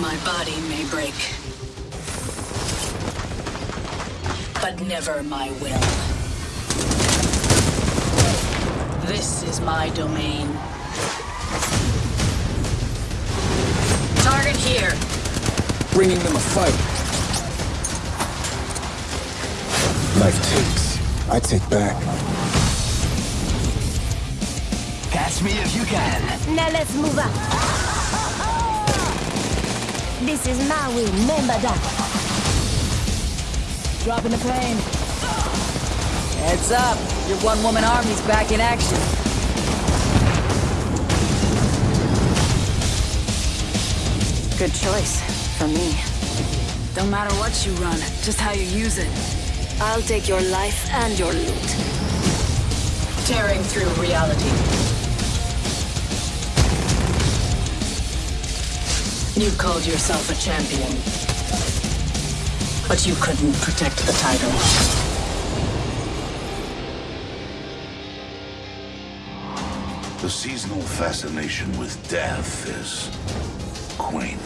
My body may break, but never my will. This is my domain. Target here. Bringing them a fight. Life takes. I take back. Catch me if you can. Now let's move up. This is my win, remember that. Dropping the plane. Heads up. Your one-woman army's back in action. Good choice for me. Don't matter what you run, just how you use it. I'll take your life and your loot. Tearing through reality. You called yourself a champion. But you couldn't protect the title. The seasonal fascination with death is quaint.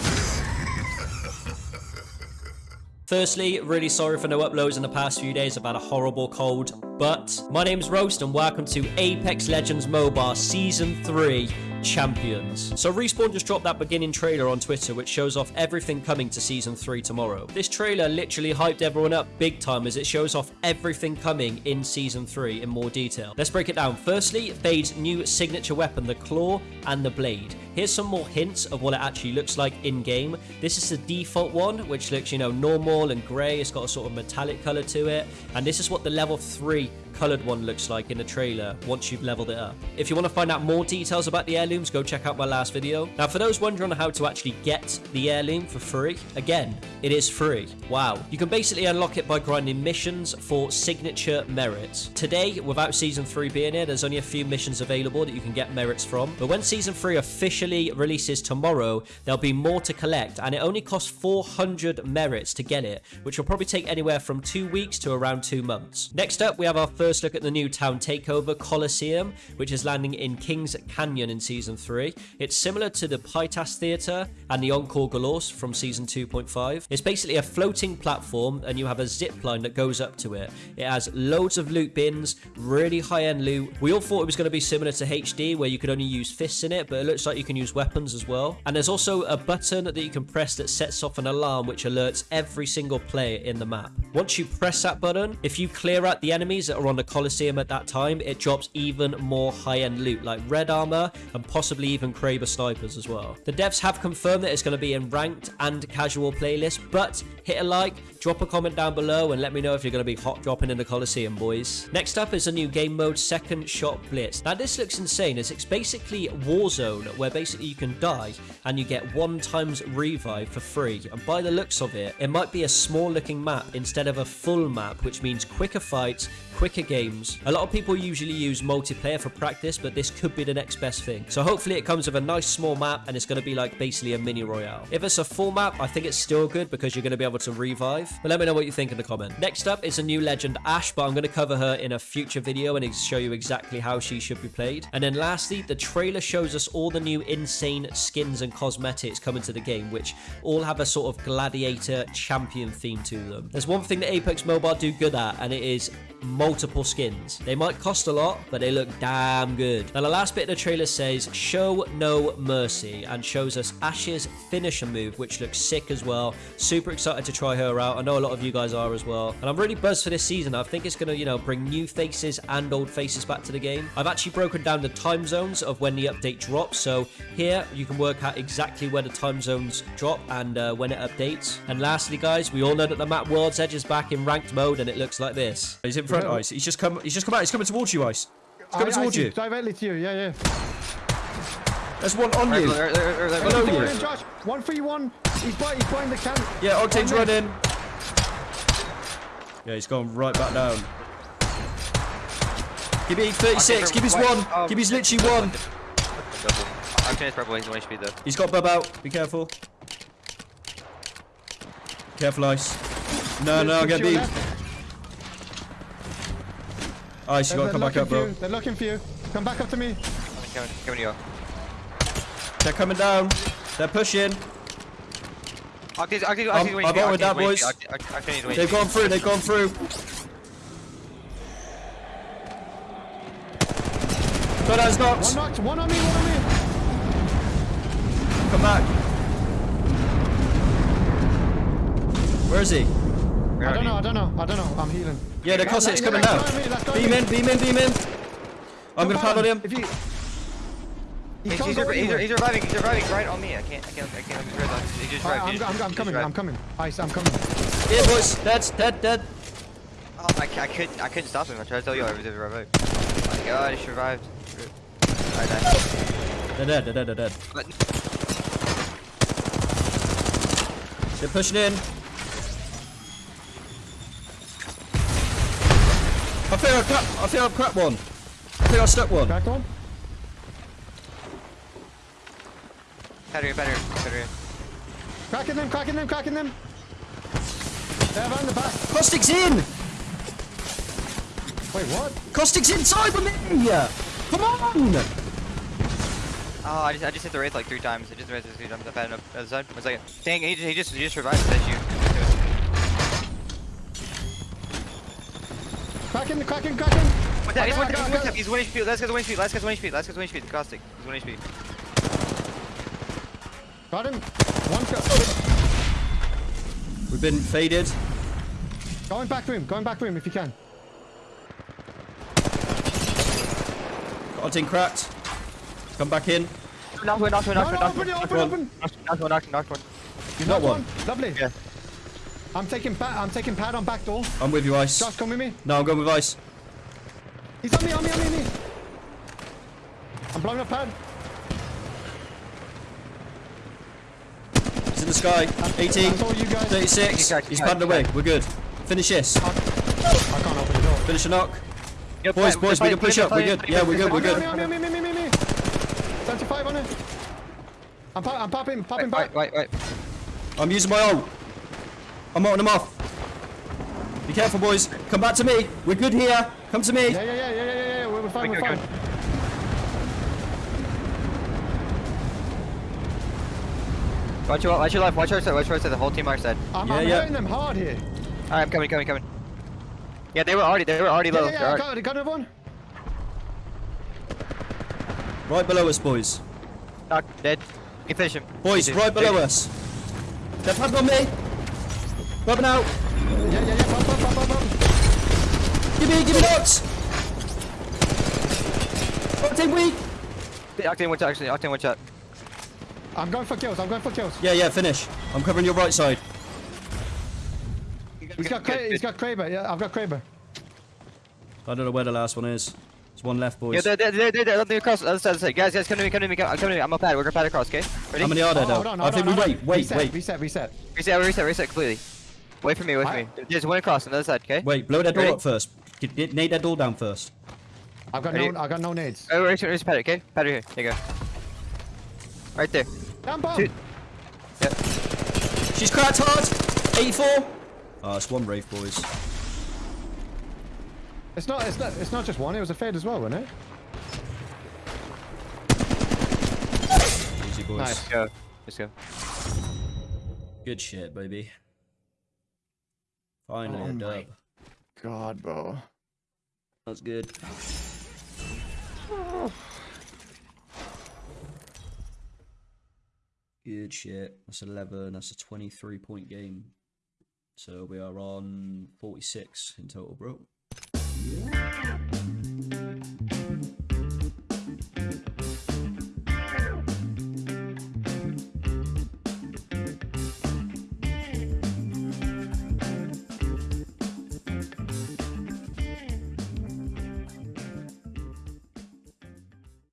Firstly, really sorry for no uploads in the past few days. I've had a horrible cold. But my name's Roast and welcome to Apex Legends Mobile Season 3 Champions. So Respawn just dropped that beginning trailer on Twitter which shows off everything coming to Season 3 tomorrow. This trailer literally hyped everyone up big time as it shows off everything coming in Season 3 in more detail. Let's break it down. Firstly, Fade's new signature weapon, the Claw and the Blade. Here's some more hints of what it actually looks like in-game. This is the default one, which looks, you know, normal and grey. It's got a sort of metallic colour to it. And this is what the level 3 coloured one looks like in the trailer once you've leveled it up. If you want to find out more details about the heirlooms, go check out my last video. Now, for those wondering how to actually get the heirloom for free, again, it is free. Wow. You can basically unlock it by grinding missions for signature merits. Today, without Season 3 being here, there's only a few missions available that you can get merits from. But when Season 3 officially releases tomorrow, there'll be more to collect, and it only costs 400 merits to get it, which will probably take anywhere from two weeks to around two months. Next up, we have our first look at the new town takeover, Colosseum, which is landing in Kings Canyon in Season 3. It's similar to the Pytas Theatre and the Encore Galos from Season 2.5. It's basically a floating platform, and you have a zip line that goes up to it. It has loads of loot bins, really high-end loot. We all thought it was going to be similar to HD, where you could only use fists in it, but it looks like you can use weapons as well. And there's also a button that you can press that sets off an alarm which alerts every single player in the map. Once you press that button, if you clear out the enemies that are on the Colosseum at that time, it drops even more high-end loot, like red armor and possibly even Kraber snipers as well. The devs have confirmed that it's going to be in ranked and casual playlists, but hit a like, drop a comment down below, and let me know if you're going to be hot dropping in the Colosseum, boys. Next up is a new game mode, Second Shot Blitz. Now, this looks insane, as it's basically Warzone, where basically you can die and you get one times revive for free. And by the looks of it, it might be a small looking map instead of a full map, which means quicker fights, quicker games. A lot of people usually use multiplayer for practice, but this could be the next best thing. So hopefully it comes with a nice small map and it's going to be like basically a mini royale. If it's a full map, I think it's still good because you're going to be able to revive. But let me know what you think in the comment. Next up is a new legend, Ash, but I'm going to cover her in a future video and show you exactly how she should be played. And then lastly, the trailer shows us all the new insane skins and cosmetics coming to the game, which all have a sort of gladiator champion theme to them. There's one thing that Apex Mobile do good at, and it is multiple skins. They might cost a lot, but they look damn good. Now, the last bit of the trailer says, show no mercy, and shows us Ash's finisher move, which looks sick as well. Super excited to try her out. I know a lot of you guys are as well. And I'm really buzzed for this season. I think it's going to, you know, bring new faces and old faces back to the game. I've actually broken down the time zones of when the update drops. So here you can work out exactly where the time zones drop and uh, when it updates. And lastly, guys, we all know that the map World's Edge is back in ranked mode and it looks like this. He's in front, Ice. He's just come. He's just come out. He's coming towards you, Ice. He's coming I- I towards see, you. Directly to you, yeah, yeah. There's one on you. Don't Below worry, you. Josh. One for you, one. He's by, he's behind the can. Yeah, Octane's One there. running. Yeah, he's gone right back down. Give me 36. Give us one. Give us literally one. Octane purple, he's 1 HP though. He's got bub out. Be careful. Careful, Ice. No, no, I'll get To your beamed. left. You They're- gotta come back up, looking for bro. you. They're looking for you. Come back up to me. Coming, coming to you. They're coming down. They're pushing. Octane's, Octane's, I'm- Octane's one I'm HP, with that, Octane's one boys. HP, Oct- Octane's one They've gone through, they've gone through. Godad's One knocked. knocked. One on me. One on me. Come back. Where is he? Where I don't you? know. I don't know. I don't know. I'm healing. Yeah, the Caustic's Yeah, coming let's now. go in, let's Beam in, beam in, beam in. I'm gonna paddle him. If you. He He's, can't he's, go re- he's, anywhere. he's reviving, he's reviving right on me. I can't, I can't, I can't, he's red He just revived. I'm, just- I'm, I'm coming. I'm coming. Ice. I'm coming. Here, boys. Dead, dead, dead. Oh, I, I couldn't, I couldn't stop him. I tried to tell you I was revived. Oh my god, he survived. Alright, nice. They're dead, they're dead, they're dead. But- They're pushing in. I think I've crap. I think I've cracked one. I think I stuck one. Back on. Better better better. Cracking them. Cracking them. Cracking them. They're around the back. Caustic's in. Wait, what? Caustic's inside with me. Come on. Oh, I just, I just hit the wraith like three times. I just hit the wraith three times. I've had enough. Other side. One second. Dang, he just, he just, he just survived. That's you. Cracking. Cracking. Cracking. What's that? He's I one got- I tap, he's got- one tap. He's one HP. Last guy's one HP. Last guy's one HP. Last guy's one HP. Caustic. He's one HP. Got him. One shot. We've been faded. Going back to him. Going back to him if you can. Got in cracked. Come back in. Knocked one, knocked one, No, knocked no, one, open it. knocked Open. one. Open. Knocked one, knocked one, knocked one. You Got one. Lovely. Yeah. I'm taking pat. I'm taking pad on back door. I'm with you, Ice. Josh, come with me. No, I'm going with Ice. He's on me. On me. On me. On me. I'm blowing up pad. He's in the sky. 18. That's all you guys. 36. Cracked, He's cracked, padding away. We're good. Finish this. I can't open the door. Finish a knock. Yep, Boys, play- boys, we play- can push up. We're good. Yeah, we're good. We're me, good. on me, on me, me, me, me, me, me. 75 on it. I'm, pop, I'm popping, popping Wait, back. wait, wait. I'm using my ult. I'm ulting them off. Be careful, boys. Come back to me. We're good here. Come to me. Yeah, yeah, yeah, yeah, yeah, yeah, yeah. We're, we're fine, we're Okay, fine. okay. Watch your, watch your left, watch your side, watch your side. The whole team our side. I'm, Yeah, I'm yeah. hitting them hard here. Alright, I'm coming, coming, coming. Yeah, they were already, they were already Yeah, low. yeah, They're yeah. I already- got, got another one. Right below us, boys. Knock, dead. You finish him. Boys, You right below Jake. us. They're on me. Rubbing out. Yeah, yeah, yeah. Pop, pop, pop, pop, pop. Give me, give me knots. Octane weak. Octane one shot, actually. Octane one shot. I'm going for kills. I'm going for kills. Yeah, yeah, finish. I'm covering your right side. He's got, Cra- he's got Kraber. Yeah, I've got Kraber. I don't know where the last one is. There's one left, boys. they're, they're, they're, they're, they're, they're across. Other side, other side. Guys, guys, come to me, come to me, come, come to me. I'm up pad. We're gonna pad across, okay? Ready? How many are there, Oh, though? hold on, I think on, we hold wait, wait, reset, wait. Reset, reset. Reset, reset, reset completely. Wait for me, wait for me. There's one across on the other side, okay? Wait, blow that door Ready? up first. Get, get, nade that door down first. I've got Ready? no, I got no nades. Oh, where's, where's pad, okay? Pad here. There you go. Right there. Down bomb. Dude. Yep. She's cracked hard. 84. Oh, it's one Wraith, boys. It's not, it's not, it's not just one. It was a fade as well, wasn't it? Easy, boys. Nice. Let's go. Let's go. Good shit, baby. Finally Oh a my dub. God, bro. That's good. Good shit. That's 11. That's a 23 point game. So we are on 46 in total, bro.